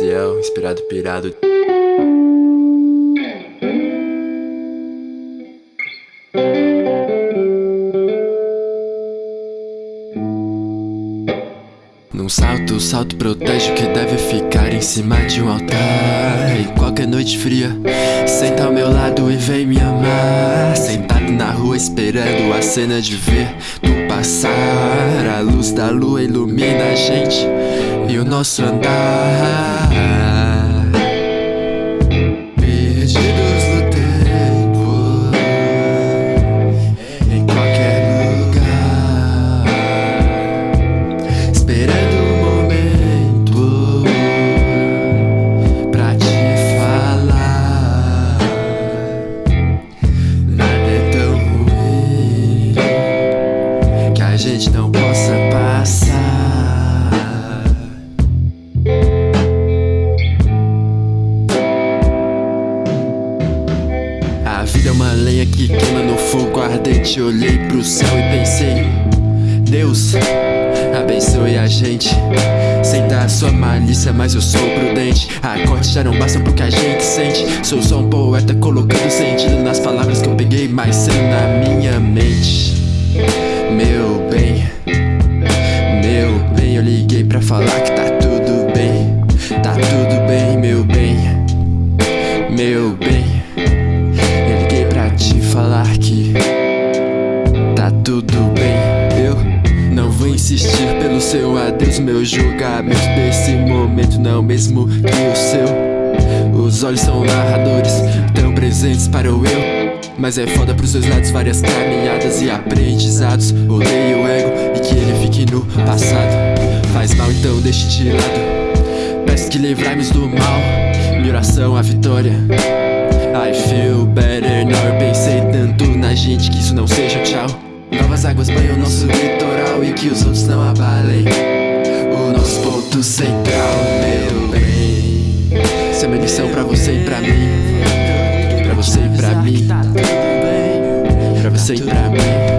Ciel, inspirado pirado. Num salto, o salto protege o que deve ficar em cima de um altar. E qualquer noite fria, senta ao meu lado e vem me amar. Sentado na rua esperando a cena de ver tu passar. A luz da lua ilumina a gente e o nosso andar A gente não possa vida é uma lenha que queima no fogo ardente. Olhei pro céu e pensei Deus, abençoe a gente. Sem dar sua malícia, mas eu sou prudente. Acordes já não bastam pro que a gente sente. Sou só um poeta colocando sentido Nas palavras que eu peguei mais cedo na minha mente. Meu bem, meu bem Eu liguei pra falar que tá tudo bem. Tá tudo bem, meu bem. Meu pelo seu adeus. Meu julgamento desse momento não é o mesmo que o seu. Os olhos são narradores, tão presentes para o eu. Mas é foda pros dois lados, várias caminhadas e aprendizados. Odeio o ego e que ele fique no passado. Faz mal, então deixe de lado. Peço que livrai-nos do mal. Minha oração, a vitória. I feel better now Eu pensei tanto na gente que isso não seja tchau Novas águas banham nosso litoral E que os outros não abalem O nosso ponto central, meu bem. Isso é uma lição pra você e pra mim. Pra você e pra mim. Pra você e pra mim